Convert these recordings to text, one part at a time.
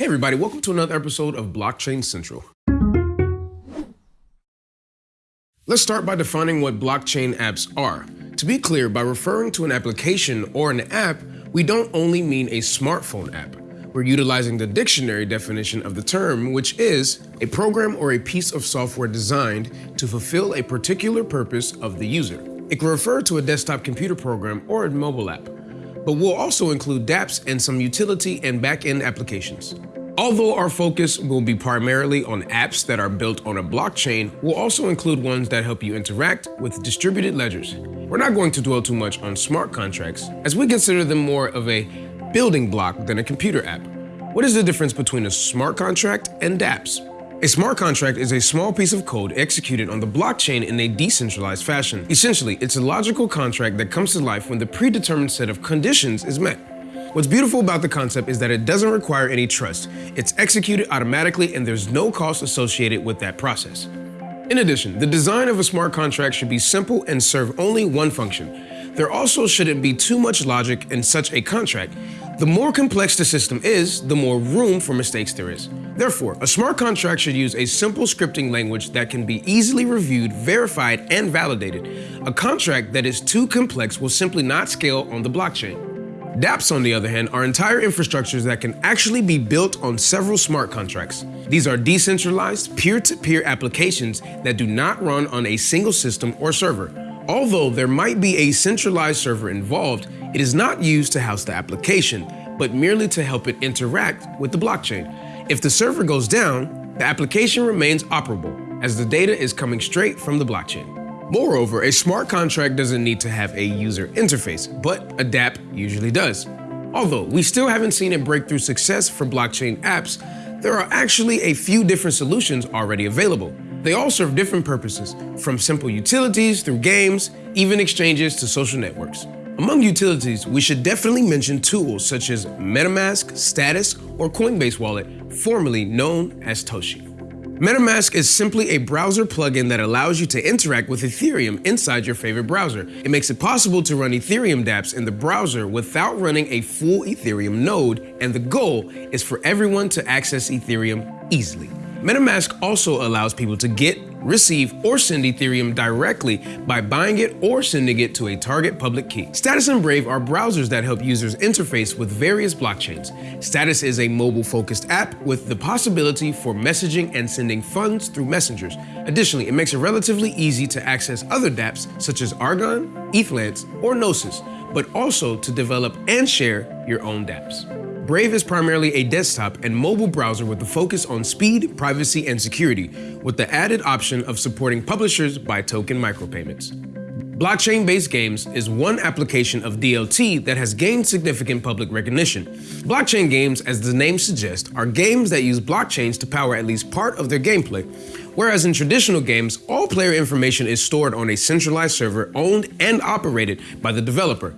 Hey everybody, welcome to another episode of Blockchain Central. Let's start by defining what blockchain apps are. To be clear, by referring to an application or an app, we don't only mean a smartphone app. We're utilizing the dictionary definition of the term, which is a program or a piece of software designed to fulfill a particular purpose of the user. It can refer to a desktop computer program or a mobile app, but we'll also include dApps and some utility and back-end applications. Although our focus will be primarily on apps that are built on a blockchain, we'll also include ones that help you interact with distributed ledgers. We're not going to dwell too much on smart contracts, as we consider them more of a building block than a computer app. What is the difference between a smart contract and dApps? A smart contract is a small piece of code executed on the blockchain in a decentralized fashion. Essentially, it's a logical contract that comes to life when the predetermined set of conditions is met. What's beautiful about the concept is that it doesn't require any trust. It's executed automatically and there's no cost associated with that process. In addition, the design of a smart contract should be simple and serve only one function. There also shouldn't be too much logic in such a contract. The more complex the system is, the more room for mistakes there is. Therefore, a smart contract should use a simple scripting language that can be easily reviewed, verified, and validated. A contract that is too complex will simply not scale on the blockchain. dApps, on the other hand, are entire infrastructures that can actually be built on several smart contracts. These are decentralized, peer-to-peer -peer applications that do not run on a single system or server. Although there might be a centralized server involved, it is not used to house the application, but merely to help it interact with the blockchain. If the server goes down, the application remains operable, as the data is coming straight from the blockchain. Moreover, a smart contract doesn't need to have a user interface, but a dApp usually does. Although we still haven't seen a breakthrough success for blockchain apps, there are actually a few different solutions already available. They all serve different purposes, from simple utilities through games, even exchanges to social networks. Among utilities, we should definitely mention tools such as MetaMask, Status, or Coinbase Wallet, formerly known as Toshi. MetaMask is simply a browser plugin that allows you to interact with Ethereum inside your favorite browser. It makes it possible to run Ethereum dApps in the browser without running a full Ethereum node, and the goal is for everyone to access Ethereum easily. MetaMask also allows people to get receive, or send Ethereum directly by buying it or sending it to a target public key. Status and Brave are browsers that help users interface with various blockchains. Status is a mobile-focused app with the possibility for messaging and sending funds through messengers. Additionally, it makes it relatively easy to access other dApps such as Aragon, Ethlance, or Gnosis, but also to develop and share your own dApps. Brave is primarily a desktop and mobile browser with a focus on speed, privacy, and security, with the added option of supporting publishers by token micropayments. Blockchain-based games is one application of DLT that has gained significant public recognition. Blockchain games, as the name suggests, are games that use blockchains to power at least part of their gameplay, whereas in traditional games, all player information is stored on a centralized server owned and operated by the developer.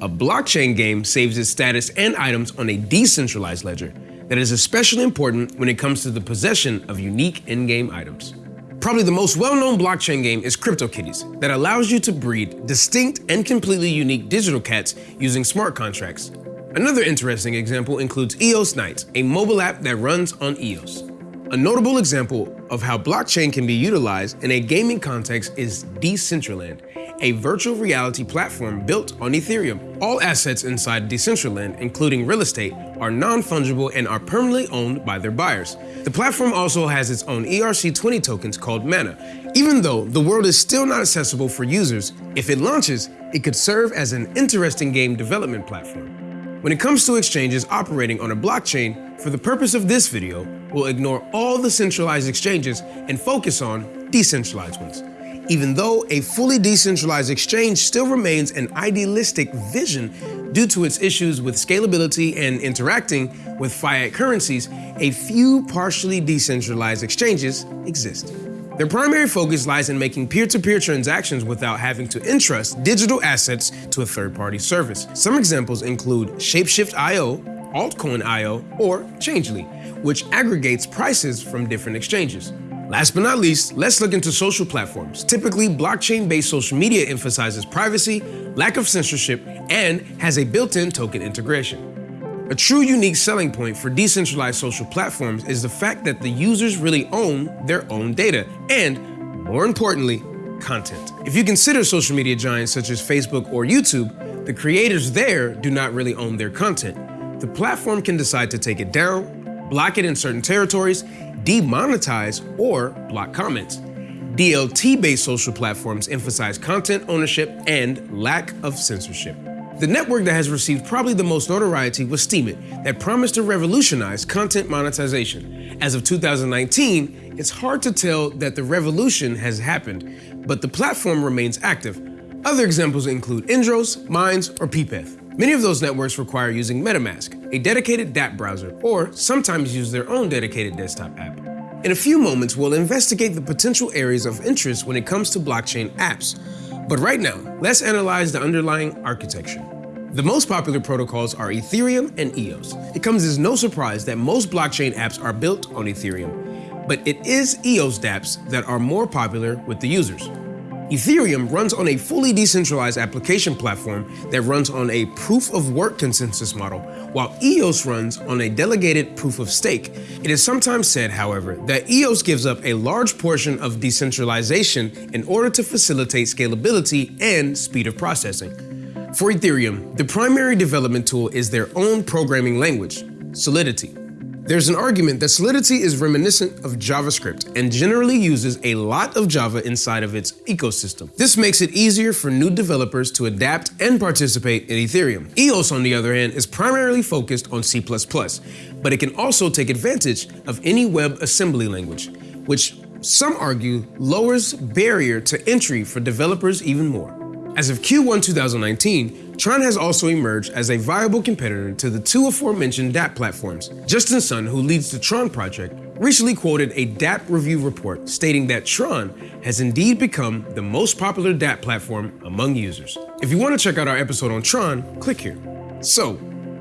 A blockchain game saves its status and items on a decentralized ledger that is especially important when it comes to the possession of unique in-game items. Probably the most well-known blockchain game is CryptoKitties that allows you to breed distinct and completely unique digital cats using smart contracts. Another interesting example includes EOS Knights, a mobile app that runs on EOS. A notable example of how blockchain can be utilized in a gaming context is Decentraland, a virtual reality platform built on Ethereum. All assets inside Decentraland, including real estate, are non-fungible and are permanently owned by their buyers. The platform also has its own ERC20 tokens called Mana. Even though the world is still not accessible for users, if it launches, it could serve as an interesting game development platform. When it comes to exchanges operating on a blockchain, for the purpose of this video, we'll ignore all the centralized exchanges and focus on decentralized ones even though a fully decentralized exchange still remains an idealistic vision due to its issues with scalability and interacting with fiat currencies, a few partially decentralized exchanges exist. Their primary focus lies in making peer-to-peer -peer transactions without having to entrust digital assets to a third-party service. Some examples include Shapeshift.io, Altcoin.io, or Changelly, which aggregates prices from different exchanges. Last but not least, let's look into social platforms. Typically, blockchain-based social media emphasizes privacy, lack of censorship, and has a built-in token integration. A true unique selling point for decentralized social platforms is the fact that the users really own their own data and, more importantly, content. If you consider social media giants such as Facebook or YouTube, the creators there do not really own their content. The platform can decide to take it down, block it in certain territories, demonetize, or block comments. DLT-based social platforms emphasize content ownership and lack of censorship. The network that has received probably the most notoriety was Steemit, that promised to revolutionize content monetization. As of 2019, it's hard to tell that the revolution has happened, but the platform remains active. Other examples include Indorse, Minds, or Peepeth. Many of those networks require using MetaMask, a dedicated dApp browser, or sometimes use their own dedicated desktop app. In a few moments, we'll investigate the potential areas of interest when it comes to blockchain apps. But right now, let's analyze the underlying architecture. The most popular protocols are Ethereum and EOS. It comes as no surprise that most blockchain apps are built on Ethereum, but it is EOS dApps that are more popular with the users. Ethereum runs on a fully decentralized application platform that runs on a proof of work consensus model, while EOS runs on a delegated proof of stake. It is sometimes said, however, that EOS gives up a large portion of decentralization in order to facilitate scalability and speed of processing. For Ethereum, the primary development tool is their own programming language, Solidity. There's an argument that Solidity is reminiscent of JavaScript and generally uses a lot of Java inside of its ecosystem. This makes it easier for new developers to adapt and participate in Ethereum. EOS, on the other hand, is primarily focused on C++, but it can also take advantage of any WebAssembly language, which some argue lowers barrier to entry for developers even more. As of Q1 2019, Tron has also emerged as a viable competitor to the two aforementioned dApp platforms. Justin Sun, who leads the Tron project, recently quoted a dApp review report stating that Tron has indeed become the most popular dApp platform among users. If you want to check out our episode on Tron, click here. So,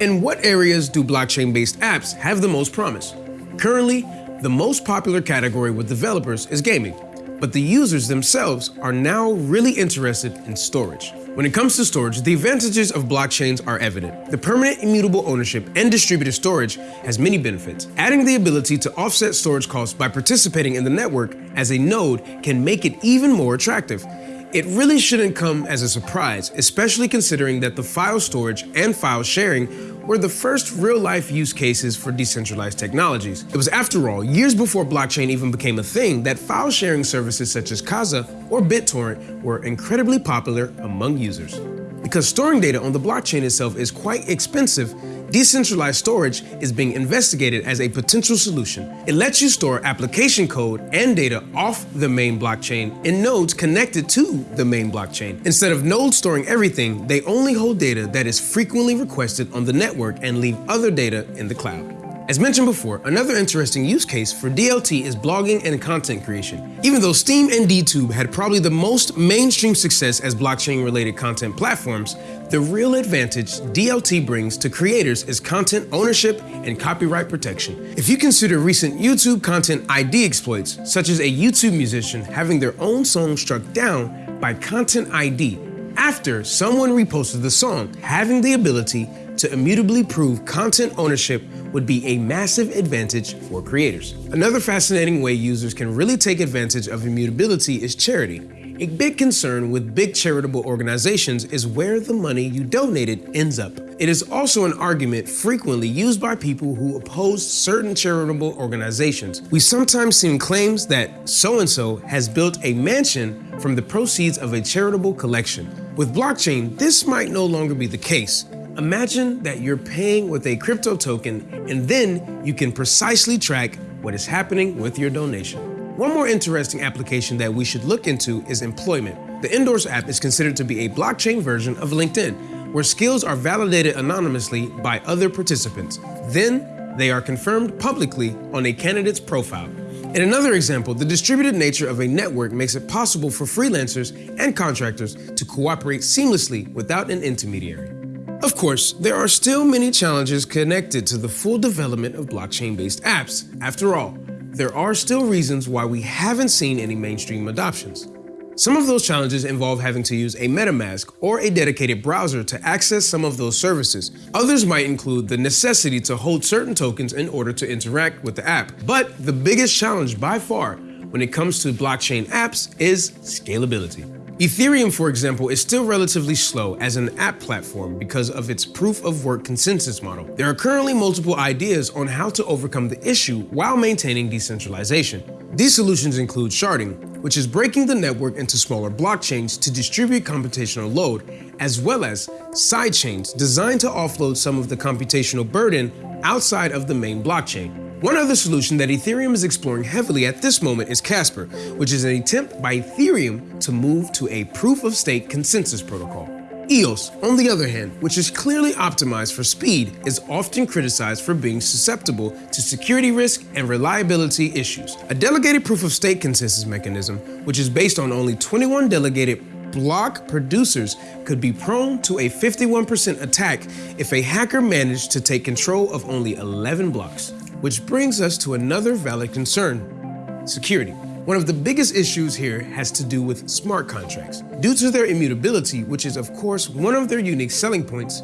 in what areas do blockchain-based apps have the most promise? Currently, the most popular category with developers is gaming but the users themselves are now really interested in storage. When it comes to storage, the advantages of blockchains are evident. The permanent immutable ownership and distributed storage has many benefits. Adding the ability to offset storage costs by participating in the network as a node can make it even more attractive. It really shouldn't come as a surprise, especially considering that the file storage and file sharing were the first real-life use cases for decentralized technologies. It was after all, years before blockchain even became a thing, that file sharing services such as Kazaa or BitTorrent were incredibly popular among users. Because storing data on the blockchain itself is quite expensive, decentralized storage is being investigated as a potential solution. It lets you store application code and data off the main blockchain in nodes connected to the main blockchain. Instead of nodes storing everything, they only hold data that is frequently requested on the network and leave other data in the cloud. As mentioned before, another interesting use case for DLT is blogging and content creation. Even though Steem and DTube had probably the most mainstream success as blockchain-related content platforms, the real advantage DLT brings to creators is content ownership and copyright protection. If you consider recent YouTube content ID exploits, such as a YouTube musician having their own song struck down by Content ID after someone reposted the song, having the ability to immutably prove content ownership would be a massive advantage for creators. Another fascinating way users can really take advantage of immutability is charity. A big concern with big charitable organizations is where the money you donated ends up. It is also an argument frequently used by people who oppose certain charitable organizations. We sometimes see claims that so-and-so has built a mansion from the proceeds of a charitable collection. With blockchain, this might no longer be the case. Imagine that you're paying with a crypto token and then you can precisely track what is happening with your donation. One more interesting application that we should look into is employment. The Indorse app is considered to be a blockchain version of LinkedIn, where skills are validated anonymously by other participants. Then they are confirmed publicly on a candidate's profile. In another example, the distributed nature of a network makes it possible for freelancers and contractors to cooperate seamlessly without an intermediary. Of course, there are still many challenges connected to the full development of blockchain-based apps. After all, there are still reasons why we haven't seen any mainstream adoptions. Some of those challenges involve having to use a MetaMask or a dedicated browser to access some of those services. Others might include the necessity to hold certain tokens in order to interact with the app. But the biggest challenge by far when it comes to blockchain apps is scalability. Ethereum, for example, is still relatively slow as an app platform because of its proof of work consensus model. There are currently multiple ideas on how to overcome the issue while maintaining decentralization. These solutions include sharding, which is breaking the network into smaller blockchains to distribute computational load, as well as sidechains designed to offload some of the computational burden outside of the main blockchain. One other solution that Ethereum is exploring heavily at this moment is Casper, which is an attempt by Ethereum to move to a proof-of-stake consensus protocol. EOS, on the other hand, which is clearly optimized for speed, is often criticized for being susceptible to security risk and reliability issues. A delegated proof-of-stake consensus mechanism, which is based on only 21 delegated block producers could be prone to a 51% attack if a hacker managed to take control of only 11 blocks. Which brings us to another valid concern, security. One of the biggest issues here has to do with smart contracts. Due to their immutability, which is of course one of their unique selling points,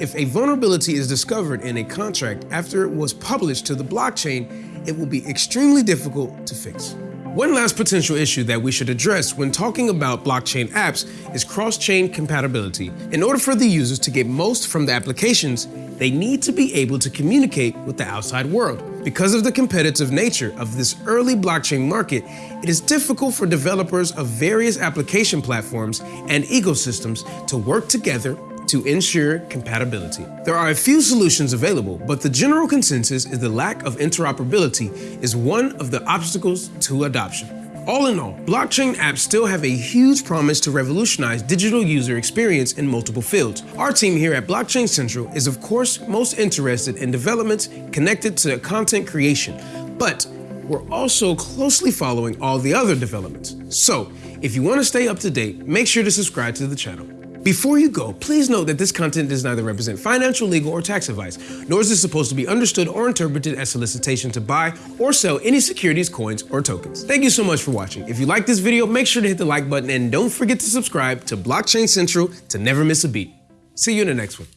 if a vulnerability is discovered in a contract after it was published to the blockchain, it will be extremely difficult to fix. One last potential issue that we should address when talking about blockchain apps is cross-chain compatibility. In order for the users to get most from the applications, they need to be able to communicate with the outside world. Because of the competitive nature of this early blockchain market, it is difficult for developers of various application platforms and ecosystems to work together to ensure compatibility. There are a few solutions available, but the general consensus is the lack of interoperability is one of the obstacles to adoption. All in all, blockchain apps still have a huge promise to revolutionize digital user experience in multiple fields. Our team here at Blockchain Central is of course most interested in developments connected to content creation, but we're also closely following all the other developments. So, if you want to stay up to date, make sure to subscribe to the channel. Before you go, please note that this content does neither represent financial, legal, or tax advice, nor is it supposed to be understood or interpreted as solicitation to buy or sell any securities, coins, or tokens. Thank you so much for watching. If you like this video, make sure to hit the like button and don't forget to subscribe to Blockchain Central to never miss a beat. See you in the next one.